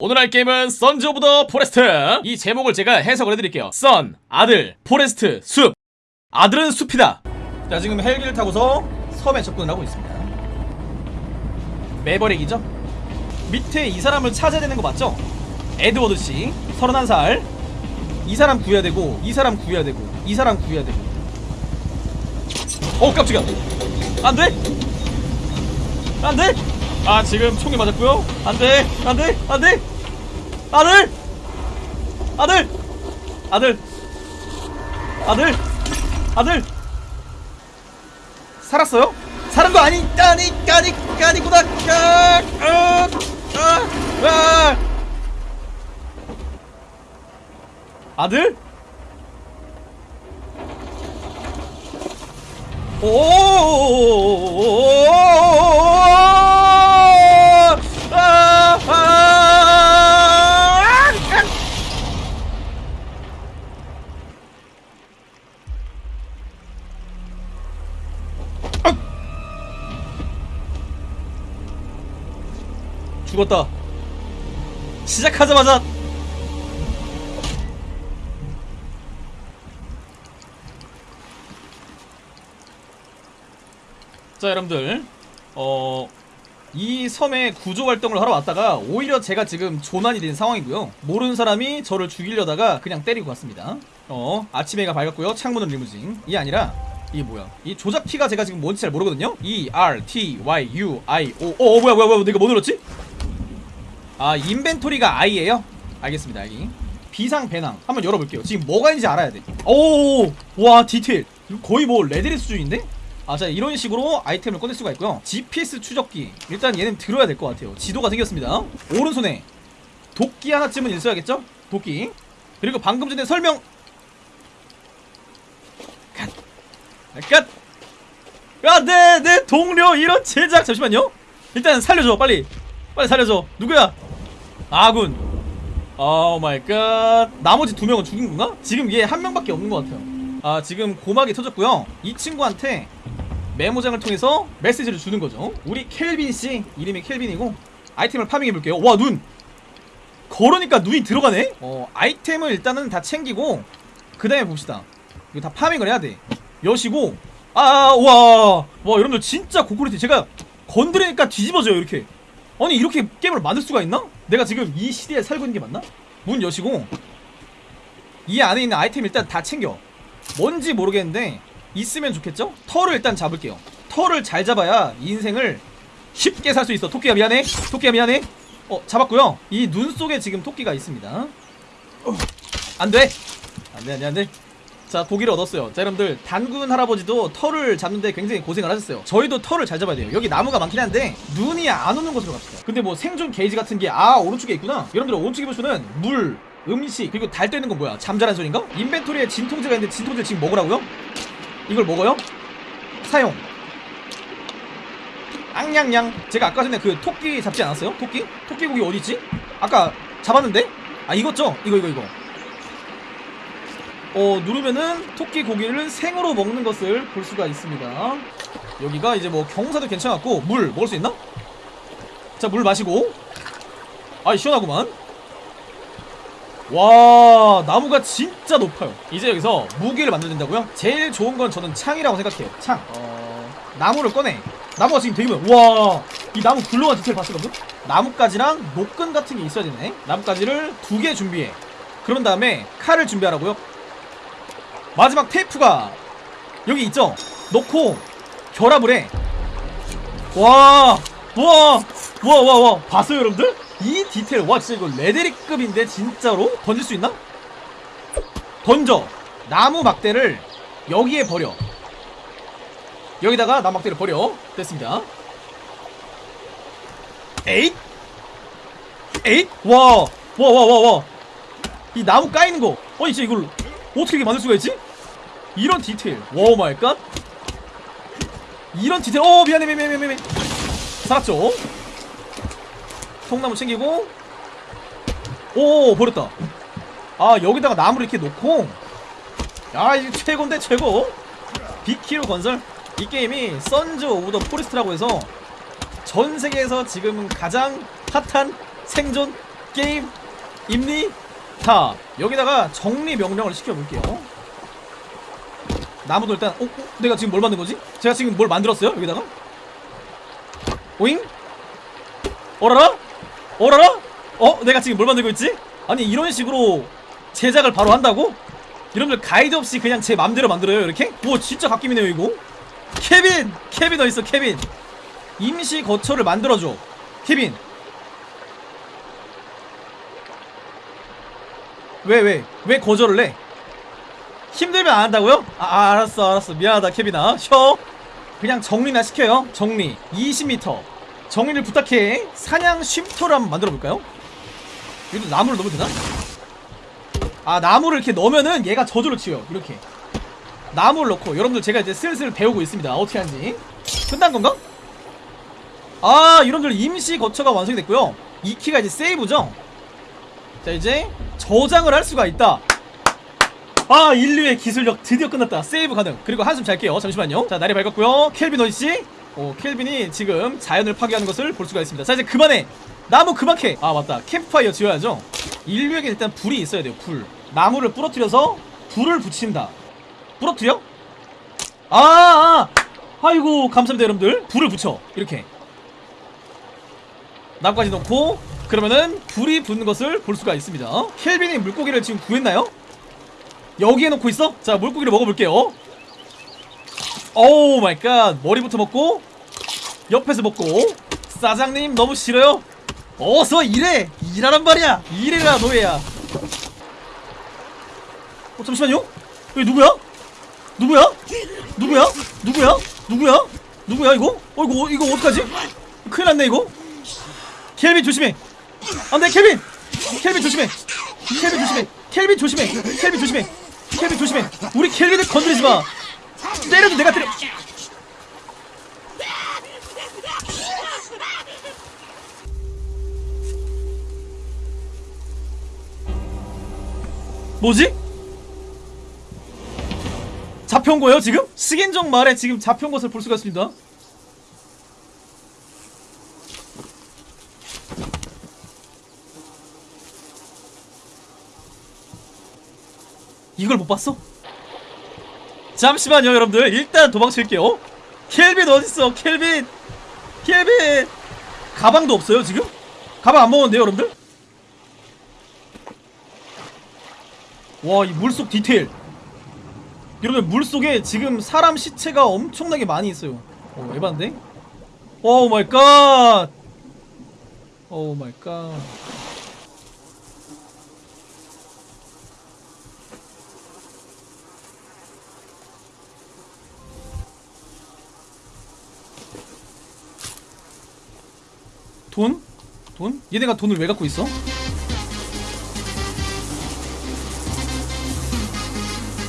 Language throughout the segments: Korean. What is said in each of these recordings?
오늘 할 게임은 Sons of the Forest 이 제목을 제가 해석을 해드릴게요. son, 아들, forest, 숲 아들은 숲이다. 자 지금 헬기를 타고서 섬에 접근을 하고 있습니다. 매버릭이죠? 밑에 이 사람을 찾아야 되는 거 맞죠? 에드워드 씨 31살. 이 사람 구해야 되고 이 사람 구해야 되고 이 사람 구해야 되고. 어 깜짝이야. 안돼? 안돼 아 지금 총이 맞았고요 안돼 안돼 안돼 아들 아들 아들 아들 아들 살았어요? 살은 거 아니 아니 아니 아니구나 아, 아, 아, 아. 아들? 오! 죽었다. 시작하자마자 자 여러분들. 어... 이 섬에 구조 활동을 하러 왔다가 오히려 제가 지금 조난이 된 상황이고요. 모르는 사람이 저를 죽이려다가 그냥 때리고 갔습니다. 어 아침해가 밝았고요. 창문은 리무진. 이 아니라 이게 뭐야? 이 조작키가 제가 지금 뭔지 잘 모르거든요? E R T Y U I O. 어 뭐야 뭐야 뭐야 내가 뭐 눌렀지? 아 인벤토리가 I에요? 알겠습니다 I 비상 배낭 한번 열어볼게요 지금 뭐가 있는지 알아야 우와 디테일 거의 뭐 레데리 수준인데? 아, 자, 이런 식으로 아이템을 꺼낼 수가 있고요. GPS 추적기. 일단 얘는 들어야 될 것 같아요. 지도가 생겼습니다. 오른손에 도끼 하나쯤은 있어야겠죠? 도끼. 그리고 방금 전에 설명. 갓. 갓. 야, 내, 내 동료 이런 제작. 잠시만요. 일단 살려줘, 빨리. 빨리 살려줘. 누구야? 아군. Oh my god. 나머지 두 명은 죽인 건가? 지금 얘 한 명밖에 없는 것 같아요. 아, 지금 고막이 터졌고요. 이 친구한테 메모장을 통해서 메시지를 주는 거죠. 우리 켈빈 씨 이름이 켈빈이고 아이템을 farming해 볼게요. 와 눈. 걸으니까 눈이 들어가네. 어 아이템을 일단은 다 챙기고 그 다음에 봅시다. 이거 다 farming을 해야 돼. 여시고 아와와 여러분들 진짜 고퀄리티 제가 건드리니까 뒤집어져요 이렇게. 아니 이렇게 게임을 만들 수가 있나? 내가 지금 이 시대에 살고 있는 게 맞나? 문 여시고 이 안에 있는 아이템 일단 다 챙겨. 뭔지 모르겠는데 있으면 좋겠죠? 털을 일단 잡을게요. 털을 잘 잡아야 인생을 쉽게 살 수 있어. 토끼야 미안해. 토끼야 미안해. 어 잡았고요. 이 눈 속에 지금 토끼가 있습니다. 어, 안돼. 안돼 안돼 안돼 자 고기를 얻었어요 자 여러분들 단군 할아버지도 털을 잡는데 굉장히 고생을 하셨어요 저희도 털을 잘 잡아야 돼요 여기 나무가 많긴 한데 눈이 안 오는 곳으로 갑시다 근데 뭐 생존 게이지 같은 게 아 오른쪽에 있구나 여러분들 오른쪽에 보시면은 물 음식 그리고 달 떠있는 건 뭐야 잠자란 소린가? 인벤토리에 진통제가 있는데 진통제 지금 먹으라고요? 이걸 먹어요? 사용 앙냥냥 제가 아까 전에 그 토끼 잡지 않았어요? 토끼? 토끼 고기 어디있지? 아까 잡았는데? 아 이거죠? 이거 이거 이거 어 누르면은 토끼 고기를 생으로 먹는 것을 볼 수가 있습니다. 여기가 이제 뭐 경사도 괜찮았고 물 먹을 수 있나? 자 물 마시고. 아이 시원하구만. 와 나무가 진짜 높아요. 이제 여기서 무기를 만들어야 된다고요? 제일 좋은 건 저는 창이라고 생각해요. 창. 어... 나무를 꺼내. 나무가 지금 되게 많아 와이 나무 굴러간 디테일 여러분? 나뭇가지랑 노끈 같은 게 있어야 되네. 나뭇가지를 두 개 준비해. 그런 다음에 칼을 준비하라고요? 마지막 테이프가 여기 있죠? 넣고 결합을 해 와, 와, 와, 와, 와, 봤어요, 여러분들? 이 디테일, 와, 진짜 이거 레데리급인데, 진짜로? 던질 수 있나? 던져. 나무 막대를 여기에 버려. 여기다가 나무 막대를 버려. 됐습니다. 에잇? 에잇? 와, 와, 와, 와, 와. 이 나무 까이는 거. 아니, 진짜 이걸 어떻게 만들 수가 있지? 이런 디테일. 와, my god. 이런 디테일. 어 미안해 미안해 미안해 미안해. 살았죠? 통나무 챙기고. 오 버렸다. 아 여기다가 나무를 이렇게 놓고. 야 이거 최고인데 최고. B키로 건설. 이 게임이 Sons of the Forest라고 해서 전 세계에서 지금 가장 핫한 생존 게임 임리 타 여기다가 정리 명령을 시켜볼게요 나무도 일단 어, 어? 내가 지금 뭘 만든 거지? 제가 지금 뭘 만들었어요? 여기다가 오잉? 어라라? 어라라? 어? 내가 지금 뭘 만들고 있지? 아니 이런 식으로 제작을 바로 한다고? 여러분들 가이드 없이 그냥 제 맘대로 만들어요 이렇게? 와 진짜 갓겜이네요 이거 케빈! 케빈 어딨어 케빈 임시 거처를 만들어줘 케빈 왜 왜? 왜 거절을 해? 힘들면 안 한다고요? 아, 아, 알았어 알았어. 미안하다 케빈아. 쉬어. 그냥 정리나 시켜요. 정리. 20m 정리를 부탁해. 사냥 쉼터를 한번 만들어 볼까요? 여기도 나무를 넣으면 되나? 아 나무를 이렇게 넣으면은 얘가 저절로 치워요. 이렇게. 나무를 넣고 여러분들 제가 이제 슬슬 배우고 있습니다. 어떻게 하는지. 끝난 건가? 아 여러분들 임시 거처가 완성이 됐고요. 이 키가 이제 세이브죠? 자 이제 저장을 할 수가 있다 아 인류의 기술력 드디어 끝났다. 세이브 가능. 그리고 한숨 잘게요. 잠시만요. 자 날이 밝았고요. 켈빈 어디지? 오 켈빈이 지금 자연을 파괴하는 것을 볼 수가 있습니다. 자 이제 그만해. 나무 그만 캐아 맞다. 캠프파이어 지어야죠. 인류에게 일단 불이 있어야 돼요. 불. 나무를 부러뜨려서 불을 붙인다. 부러뜨려? 아, 아 아이고 감사합니다 여러분들. 불을 붙여. 이렇게. 나무까지 넣고 그러면은 불이 붙는 것을 볼 수가 있습니다. 켈빈이 물고기를 지금 구했나요? 여기에 놓고 있어? 자 물고기를 먹어볼게요 oh my god 머리부터 먹고 옆에서 먹고 사장님 너무 싫어요? 어서 일해! 일하란 말이야! 일해라 노예야 어 잠시만요? 여기 누구야? 누구야? 누구야? 누구야? 누구야? 누구야 이거? 어 이거 이거 어떡하지? 큰일 났네 이거 켈빈 조심해 안돼 켈빈 켈빈 조심해 켈빈 조심해 켈빈 조심해 켈빈 조심해 켈빈 조심해 우리 켈빈을 건드리지 마 때려도 내가 때려 뭐지? 잡혀온 거예요 지금? 식인종 말에 지금 잡혀온 것을 볼 수가 있습니다 이걸 못 봤어? 잠시만요 여러분들 일단 도망칠게요 켈빈 어딨어 켈빈 켈빈 가방도 없어요 지금? 가방 안 먹었는데요 여러분들? 와 이 물속 디테일 여러분 물속에 지금 사람 시체가 엄청나게 많이 있어요 어 에반데? Oh my god! Oh my god 돈? 돈? 얘네가 돈을 왜 갖고 있어?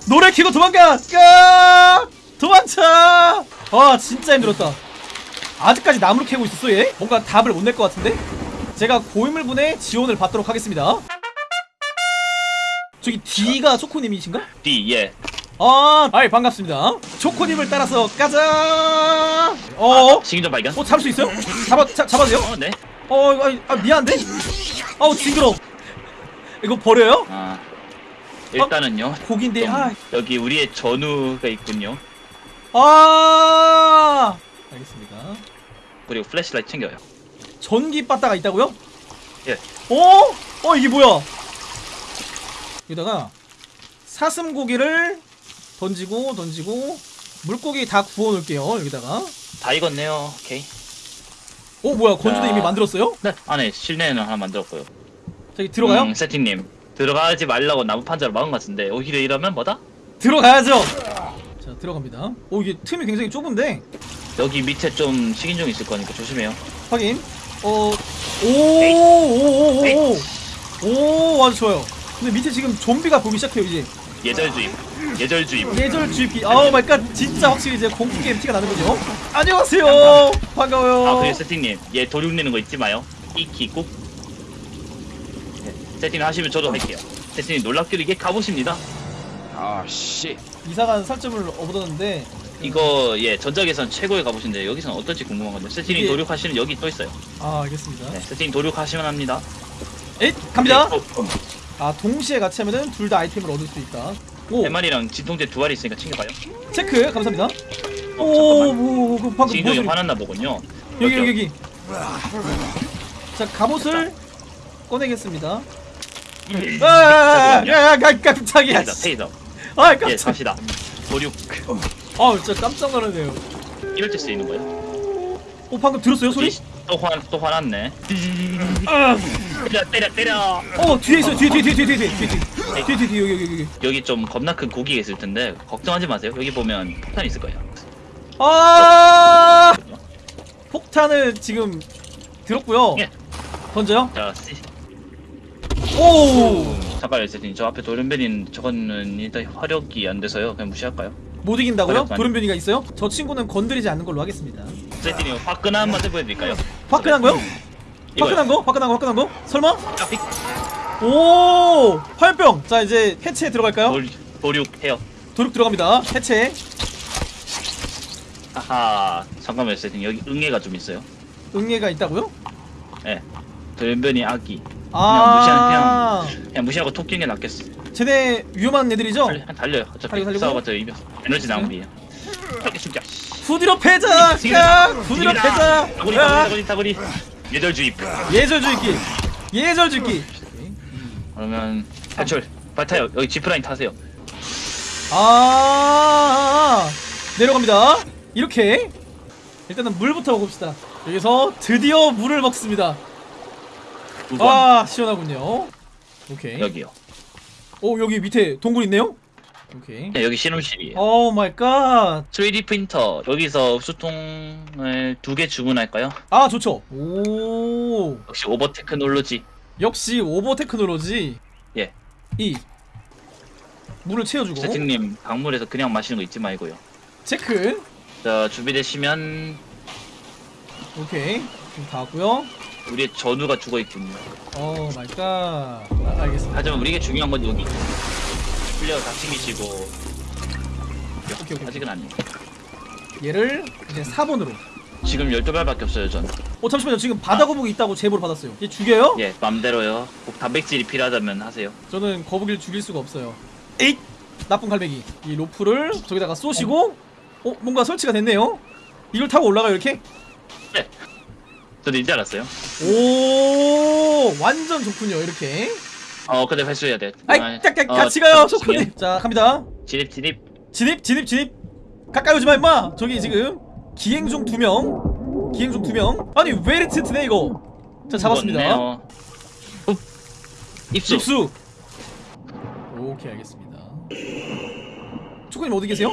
노래 키고 도망가! 까! 도망쳐! 아 진짜 힘들었다 아직까지 나무를 캐고 있었어 얘? 뭔가 답을 못 낼 것 같은데? 제가 고인물분의 지원을 받도록 하겠습니다 저기 D가 초코님이신가? D 예. 아, 아이 반갑습니다 초코님을 따라서 가자 어? 식인종 발견. 어 잡을 수 있어요? 잡아, 잡, 잡아도 돼요? 어, 네. 어, 아, 아 미안한데? 아우 징그러. 이거 버려요? 아 일단은요. 고기인데, 좀 아, 여기 우리의 전우가 있군요. 아. 알겠습니다. 그리고 flashlight 챙겨요. 전기 빠따가 있다고요? 예. 어? 어 이게 뭐야? 여기다가 사슴 고기를 던지고 던지고 물고기 다 구워 놓을게요. 여기다가. 다 익었네요. 오케이. 어 뭐야? 건조대 자. 이미 만들었어요? 네. 안에 실내에는 하나 만들었고요. 저기 들어가요? 음, 세팅님 들어가지 말라고 나무 판자로 막은 것 같은데 오히려 이러면 뭐다? 들어가야죠. 자 들어갑니다. 오 이게 틈이 굉장히 좁은데 여기 밑에 좀 식인종 있을 거니까 조심해요. 확인. 어, 오, 오, 오, 오, 오, 아주 좋아요. 근데 밑에 지금 좀비가 보기 시작해요 이제. 예절 주입. 예절 주입. 예절 주입. Oh my god, 진짜 확실히 이제 공포 게임 티가 나는 거죠. 안녕하세요. 반가워요. 아 그리고 세팅님 얘 도륙 내는 거 잊지 마요. 이키 꾹. 네. 세팅 하시면 저도 할게요. 세팅님 놀랍게도 이게 갑옷입니다. 아 씨. 이상한 살점을 얻었는데 이거 예 전작에선 최고의 갑옷인데 여기서는 어떨지 궁금한 건데 세팅님 이게- 도륙하시는 여기 또 있어요. 아 알겠습니다. 네, 세팅 도륙하시면 합니다. 에잇 갑니다 어, 어, 아 동시에 같이 하면은 둘 다 아이템을 얻을 수 있다 오세 마리랑 진통제 두 알이 있으니까 챙겨가요. 체크 감사합니다 어, 오뭐 그 방금 진통제 무슨 화났나 보군요. 여기 그렇죠? 여기 여기 자 갑옷을 꺼내겠습니다 아야야야 깜짝이야 테이저, 테이저. 아 예, 깜짝 갑시다. 도륙. 아 진짜 깜짝 놀랐네요 이럴 때 쓰이는 거예요. 오 방금 들었어요 소리? 또 화, 또 화났네. 때려, 때려, 때려. 어 뒤에 있어요 뒤에 뒤에 뒤에 뒤에 뒤에 뒤에 뒤에 뒤에 뒤에 뒤에 여기 여기 여기 여기 좀 겁나 큰 고기가 있을 텐데 걱정하지 마세요. 여기 보면 폭탄 있을 거예요. 아 폭탄을 지금 들었고요 예. 던져요 자, 씨. 오 잠깐만요, 세팅. 저 앞에 돌연변인 저거는 일단 화력이 안 돼서요. 그냥 무시할까요? 못 이긴다고요? 어렵다. 돌연변이가 있어요? 저 친구는 건드리지 않는 걸로 하겠습니다 세팅이 화끈한 한번 해보여드릴까요? 화끈한 거요? 화끈한 거? 화끈한 거? 화끈한 거? 설마? 깜픽 오 화염병 자 이제 해체에 들어갈까요? 돌, 도륙 해요. 도륙 들어갑니다 해체 하하. 잠깐만요, 세팅. 여기 응애가 좀 있어요. 응애가 있다고요? 예. 돌연변이 아기. 아 그냥 무시하고 토끼는 게 낫겠어. 쟤네 위험한 애들이죠? 달려, 달려요. 어차피 달리고? 싸워봤자 이겨. 에너지 낭비예요. 토끼 숨겨. 후디로 패자! 야! 후디로 패자! 다구리, 야! 다구리, 다구리, 다구리. 예절 주입. 예절주기 예절주기 그러면 탈출. 빨리 타요. 여기 지프라인 타세요. 아 내려갑니다 이렇게 일단은 물부터 먹읍시다 여기서 드디어 물을 먹습니다. 아 시원하군요 오케이 여기요. 오 여기 밑에 동굴 있네요 오케이 네, 여기 실험실이에요. oh my god 3D 프린터 여기서 흡수통을 두 개 주문할까요? 아 좋죠 오 역시 over technology. 역시 over technology 예. 이 물을 채워주고 세팅님 강물에서 그냥 마시는 거 잊지 말고요. 체크 자 준비되시면 오케이 지금 다 왔고요 우리의 전우가 죽어 있군요. Oh my god 아, 알겠습니다 하지만 우리에게 중요한 건 여기. flare 다 챙기시고. 오케이, 오케이. 아직은 아니에요. 얘를 이제 4번으로 지금 12발밖에 없어요 전. 어 잠시만요 지금 바다 거북이 있다고 제보를 받았어요 얘 죽여요? 예 맘대로요. 꼭 단백질이 필요하다면 하세요. 저는 거북이를 죽일 수가 없어요 에잇! 나쁜 갈매기 이 로프를 저기다가 쏘시고 어 뭔가 설치가 됐네요 이걸 타고 올라가요 이렇게? 네. 저도 이제 알았어요. 오 완전 좋군요 이렇게 어 근데 회수해야 돼. 아이 아, 딱, 딱, 어, 같이 가요 지금 조커님 자 갑니다 진입 진입. 진입 진입 진입 가까이 오지 마 임마 저기 지금 기행 중 두명. 기행 중 두명. 아니 왜 이리 튼튼해 이거? 자 잡았습니다. 입수. 입수. 오케이 알겠습니다. 초코님 어디 계세요?